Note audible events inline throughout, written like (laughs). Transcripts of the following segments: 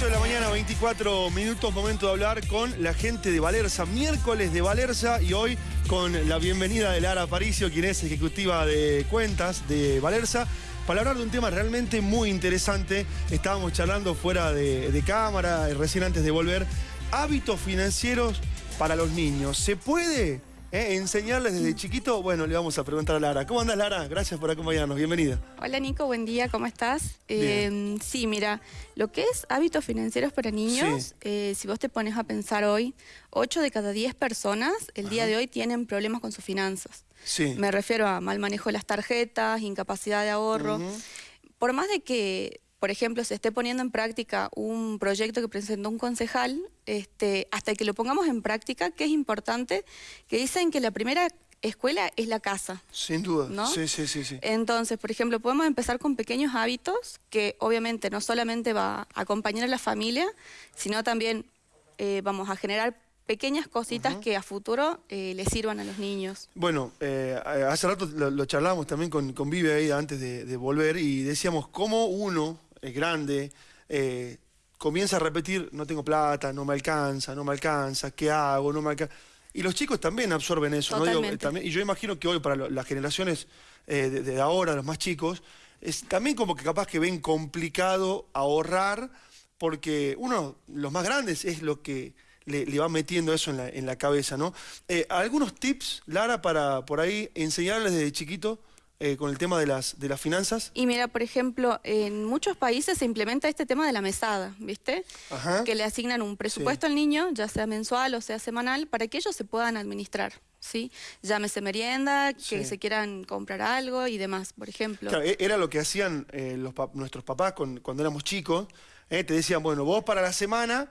8 de la mañana, 24 minutos, momento de hablar con la gente de Valerza, miércoles de Valerza y hoy con la bienvenida de Lara Paricio, quien es ejecutiva de cuentas de Valerza, para hablar de un tema realmente muy interesante. Estábamos charlando fuera de, de cámara, recién antes de volver, hábitos financieros para los niños. ¿Se puede ¿Eh? enseñarles desde chiquito, bueno, le vamos a preguntar a Lara. ¿Cómo andas, Lara? Gracias por acompañarnos. Bienvenida. Hola, Nico. Buen día. ¿Cómo estás? Eh, sí, mira, lo que es hábitos financieros para niños, eh, si vos te pones a pensar hoy, 8 de cada 10 personas el día de hoy tienen problemas con sus finanzas. Sí. Me refiero a mal manejo de las tarjetas, incapacidad de ahorro. Por más de que por ejemplo, se esté poniendo en práctica un proyecto que presentó un concejal, este, hasta que lo pongamos en práctica, que es importante, que dicen que la primera escuela es la casa. Sin duda, ¿no? sí, sí, sí, sí. Entonces, por ejemplo, podemos empezar con pequeños hábitos que obviamente no solamente va a acompañar a la familia, sino también eh, vamos a generar pequeñas cositas que a futuro eh, le sirvan a los niños. Bueno, eh, hace rato lo, charlábamos también con, con Vive ahí antes de, de volver y decíamos cómo uno es grande, eh, comienza a repetir, no tengo plata, no me alcanza, no me alcanza, ¿qué hago? No me alcanza. Y los chicos también absorben eso. ¿no? y yo imagino que hoy para las generaciones eh, de, ahora, los más chicos, es también como que capaz que ven complicado ahorrar, porque uno, los más grandes, es lo que le, va metiendo eso en la, cabeza, ¿no? Eh, ¿Algunos tips, Lara, para por ahí enseñarles desde chiquito eh, con el tema de las, de las finanzas? Y mira, por ejemplo, en muchos países se implementa este tema de la mesada, ¿viste? Que le asignan un presupuesto al niño, ya sea mensual o sea semanal, para que ellos se puedan administrar. ¿sí? Llámese merienda, que se quieran comprar algo y demás, por ejemplo. Claro, e-, era lo que hacían eh, los nuestros papás cuando éramos chicos. Eh, te decían, bueno, vos para la semana,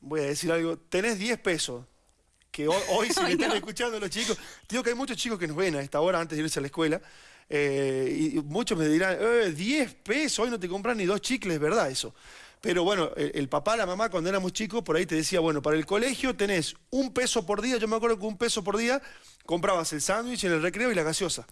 voy a decir algo, tenés 10 pesos. Que hoy, si (laughs) me están escuchando los chicos, digo que hay muchos chicos que nos ven a esta hora antes de irse a la escuela, eh, y muchos me dirán, 10 eh, pesos, hoy no te compran ni dos chicles, ¿verdad eso? Pero bueno, el, papá, la mamá, cuando éramos chicos, por ahí te decía, bueno, para el colegio tenés un peso por día, yo me acuerdo que un peso por día comprabas el sándwich en el recreo y la gaseosa.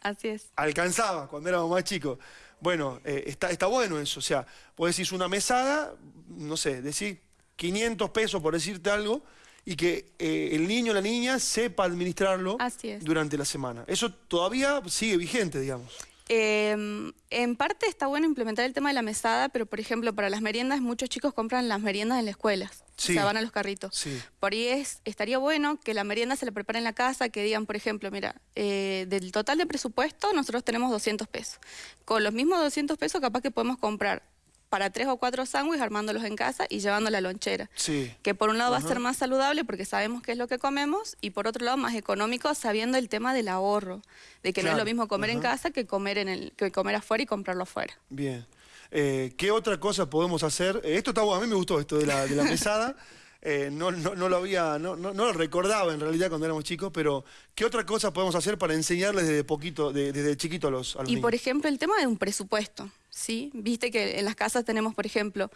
Así es. Alcanzaba cuando éramos más chicos. Bueno, eh, está, está bueno eso, o sea, vos decís una mesada, no sé, decís 500 pesos por decirte algo, y que eh, el niño o la niña sepa administrarlo durante la semana. Eso todavía sigue vigente, digamos. Em, en parte está bueno implementar el tema de la mesada, pero por ejemplo para las meriendas muchos chicos compran las meriendas en las escuelas, o sea, van a los carritos. Por ahí es, estaría bueno que la merienda se la prepare en la casa, que digan, por ejemplo, mira, eh, del total de presupuesto nosotros tenemos 200 pesos. Con los mismos 200 pesos capaz que podemos comprar para tres o cuatro sándwiches armándolos en casa y llevando la lonchera. Sí. Que por un lado va a ser más saludable porque sabemos qué es lo que comemos y por otro lado más económico sabiendo el tema del ahorro, de que no es lo mismo comer en casa que comer, en el, que comer afuera y comprarlo afuera. Bien. Eh, ¿Qué otra cosa podemos hacer? Eh, esto está bueno, a mí me gustó esto de la, de la (laughs) mesada. Eh, no, no, lo había, no, no, lo recordaba en realidad cuando éramos chicos, pero ¿qué otra cosa podemos hacer para enseñarles desde poquito, desde chiquito a los, a Y por ejemplo el tema de un presupuesto, ¿sí? Viste que en las casas tenemos, por ejemplo,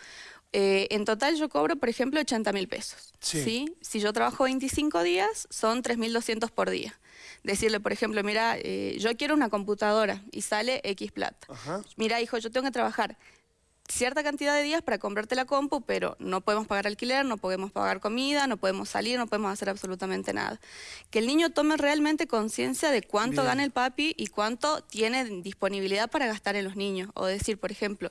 eh, en total yo cobro, por ejemplo, 80 mil pesos, sí. Si yo trabajo 25 días, son 3.200 por día decirle, por ejemplo, mira, eh, yo quiero una computadora y sale X plata. Mira, hijo, yo tengo que trabajar cierta cantidad de días para comprarte la compu, pero no podemos pagar alquiler, no podemos pagar comida, no podemos salir, no podemos hacer absolutamente nada. Que el niño tome realmente conciencia de cuánto gana el papi y cuánto tiene disponibilidad para gastar en los niños. O decir, por ejemplo,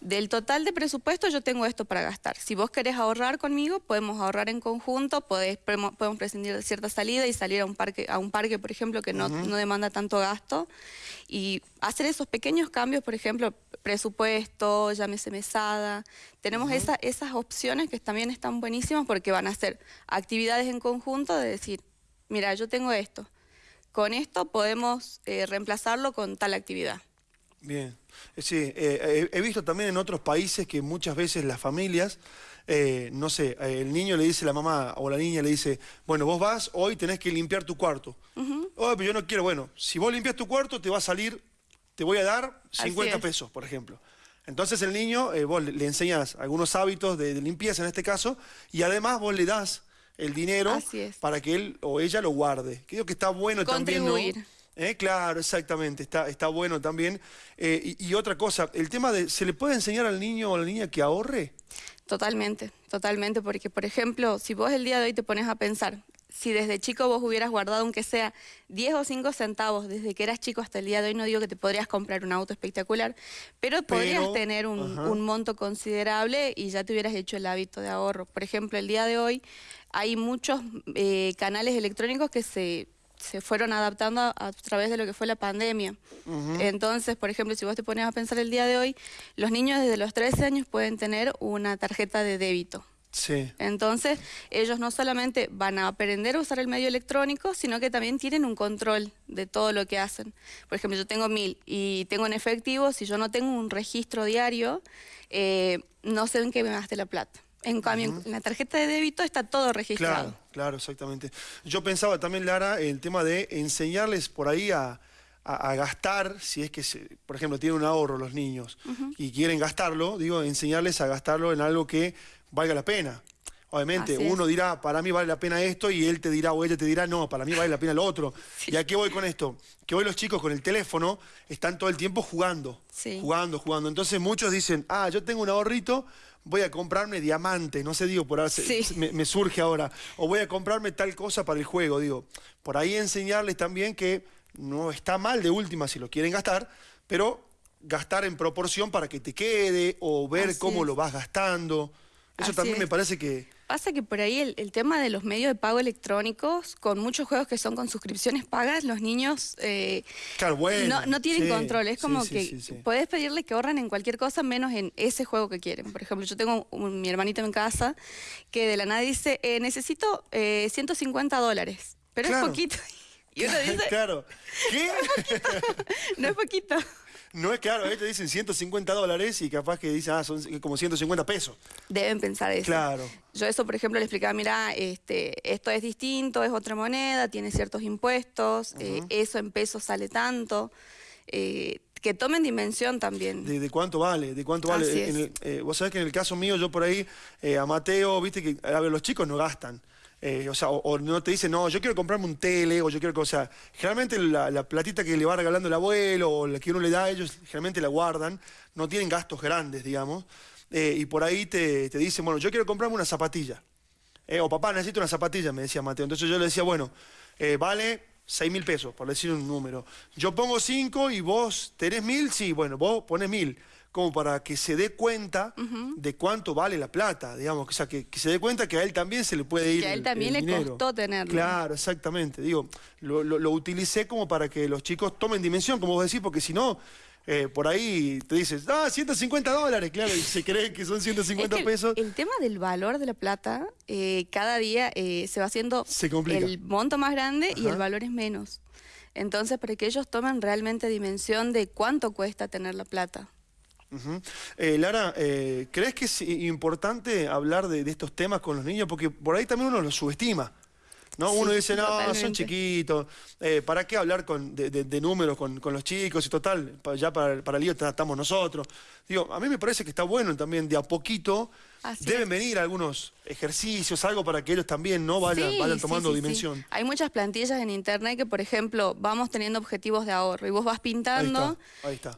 del total de presupuesto yo tengo esto para gastar. Si vos querés ahorrar conmigo, podemos ahorrar en conjunto, podemos prescindir de cierta salida y salir a un parque, a un parque por ejemplo, que no, no demanda tanto gasto. Y hacer esos pequeños cambios, por ejemplo, presupuesto, llámese mesada. Tenemos esas opciones que también están buenísimas porque van a ser actividades en conjunto de decir, mira, yo tengo esto. Con esto podemos eh, reemplazarlo con tal actividad. Bien. Eh, sí, eh, he visto también en otros países que muchas veces las familias, no sé, el niño le dice a la mamá o la niña le dice, bueno, vos vas, hoy tenés que limpiar tu cuarto. Oh, pero yo no quiero, bueno, si vos limpias tu cuarto te va a salir te voy a dar 50 pesos, por ejemplo. Entonces el niño, eh, vos le, enseñas algunos hábitos de, limpieza en este caso, y además vos le das el dinero para que él o ella lo guarde. Creo que está bueno también, ¿no? Eh, claro, exactamente, está, está bueno también. Eh, y, y, otra cosa, el tema de, ¿se le puede enseñar al niño o a la niña que ahorre? Totalmente, totalmente, porque por ejemplo, si vos el día de hoy te pones a pensar, si desde chico vos hubieras guardado aunque sea 10 o 5 centavos desde que eras chico hasta el día de hoy, no digo que te podrías comprar un auto espectacular, pero, podrías tener un, monto considerable y ya te hubieras hecho el hábito de ahorro. Por ejemplo, el día de hoy hay muchos eh, canales electrónicos que se se fueron adaptando a, través de lo que fue la pandemia. Entonces, por ejemplo, si vos te pones a pensar el día de hoy, los niños desde los 13 años pueden tener una tarjeta de débito. Sí. Entonces, ellos no solamente van a aprender a usar el medio electrónico, sino que también tienen un control de todo lo que hacen. Por ejemplo, yo tengo mil y tengo en efectivo, si yo no tengo un registro diario, eh, no sé en qué me gaste la plata. En cambio, en la tarjeta de débito está todo registrado. Claro, claro, exactamente. Yo pensaba también, Lara, el tema de enseñarles por ahí a, gastar, si es que, por ejemplo, tienen un ahorro los niños y quieren gastarlo, digo, enseñarles a gastarlo en algo que valga la pena. Obviamente, uno dirá, para mí vale la pena esto, y él te dirá o ella te dirá, no, para mí vale la pena lo otro. (laughs) ¿Y a qué voy con esto? Que hoy los chicos con el teléfono están todo el tiempo jugando, jugando, jugando. Entonces muchos dicen, ah, yo tengo un ahorrito, voy a comprarme diamante, no sé, digo, por ahí me, surge ahora, o voy a comprarme tal cosa para el juego, digo, por ahí enseñarles también que no está mal de última si lo quieren gastar, pero gastar en proporción para que te quede o ver cómo lo vas gastando. Eso también me parece que, Pasa que por ahí el, tema de los medios de pago electrónicos, con muchos juegos que son con suscripciones pagas, los niños eh, no, tienen control. Es como que puedes pedirle que ahorren en cualquier cosa menos en ese juego que quieren. Por ejemplo, yo tengo mi hermanito en casa que de la nada dice, eh, necesito 150 eh, dólares, pero es poquito. (laughs) Y uno (laughs) dice, claro. ¿Qué? no es poquito. (laughs) No es claro, ellos dicen 150 dólares y capaz que dicen, ah, son como 150 pesos. Deben pensar eso. Claro. Yo eso, por ejemplo, le explicaba, mira, este, esto es distinto, es otra moneda, tiene ciertos impuestos, eh, eso en pesos sale tanto. Eh, que tomen dimensión también. De, cuánto vale, de cuánto vale. Eh, vos sabés que en el caso mío, yo por ahí, a Mateo, viste que a ver, los chicos no gastan. Eh, o o, no te dice, no, yo quiero comprarme un tele, o yo quiero, o sea, generalmente la, platita que le va regalando el abuelo, o la que uno le da ellos, generalmente la guardan, no tienen gastos grandes, digamos, eh, y por ahí te, te, dicen, bueno, yo quiero comprarme una zapatilla, eh, o papá, necesito una zapatilla, me decía Mateo, entonces yo le decía, bueno, vale 6 mil pesos, por decir un número, yo pongo 5 y vos tenés mil, sí, bueno, vos pones mil, como para que se dé cuenta de cuánto vale la plata, digamos, o sea, que, se dé cuenta que a él también se le puede ir Que a él también le costó tenerlo. Claro, exactamente, digo, lo, utilicé como para que los chicos tomen dimensión, como vos decís, porque si no, eh, por ahí te dices, ah, 150 dólares, claro, y se (laughs) cree que son 150 pesos. El, tema del valor de la plata, eh, cada día eh, se va haciendo el monto más grande y el valor es menos. Entonces, para que ellos tomen realmente dimensión de cuánto cuesta tener la plata. Eh, Lara, eh, ¿crees que es importante hablar de, estos temas con los niños? Porque por ahí también uno los subestima. ¿No? uno dice, no, son chiquitos, eh, ¿para qué hablar de, números con, los chicos? Y total, ya para, para el lío estamos nosotros. Digo, a mí me parece que está bueno también de a poquito Deben venir algunos ejercicios, algo para que ellos también no vayan, tomando dimensión. Hay muchas plantillas en internet que, por ejemplo, vamos teniendo objetivos de ahorro y vos vas pintando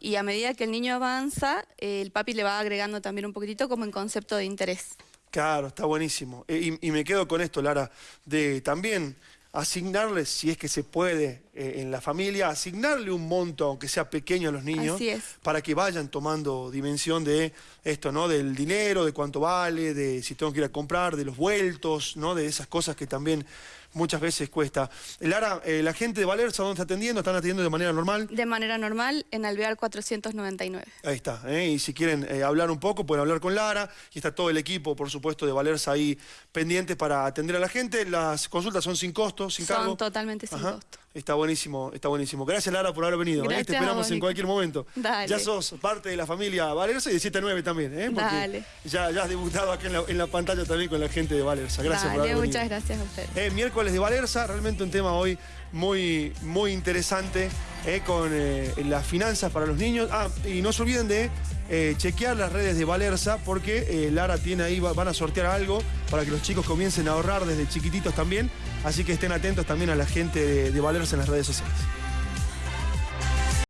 y a medida que el niño avanza, el papi le va agregando también un poquitito como en concepto de interés. Claro, está buenísimo. E, y, me quedo con esto, Lara, de también asignarles, si es que se puede eh, en la familia, asignarle un monto, aunque sea pequeño a los niños, para que vayan tomando dimensión de esto, ¿no? Del dinero, de cuánto vale, de si tengo que ir a comprar, de los vueltos, ¿no? De esas cosas que también muchas veces cuesta. Lara, eh, la gente de Valerza, ¿dónde está atendiendo? ¿Están atendiendo de manera normal? De manera normal, en Alvear 499. Ahí está, ¿eh? y si quieren eh, hablar un poco, pueden hablar con Lara, y está todo el equipo, por supuesto, de Valerza ahí pendientes para atender a la gente. Las consultas son sin costo, sin cargo. Son totalmente sin costo. Está buenísimo, está buenísimo. Gracias Lara por haber venido. ¿eh? Te esperamos en cualquier momento. Ya sos parte de la familia Valerza y de 7 también, ¿eh? Dale. Ya, ya has debutado aquí en la, pantalla también con la gente de Valerza. Gracias por haber muchas gracias a usted. Eh, miércoles de Valerza, realmente un tema hoy muy, muy interesante eh, con eh, las finanzas para los niños. Ah, y no se olviden de eh, chequear las redes de Valerza porque Lara tiene ahí, van a sortear algo para que los chicos comiencen a ahorrar desde chiquititos también. Así que estén atentos también a la gente de, de Valerza en las redes sociales.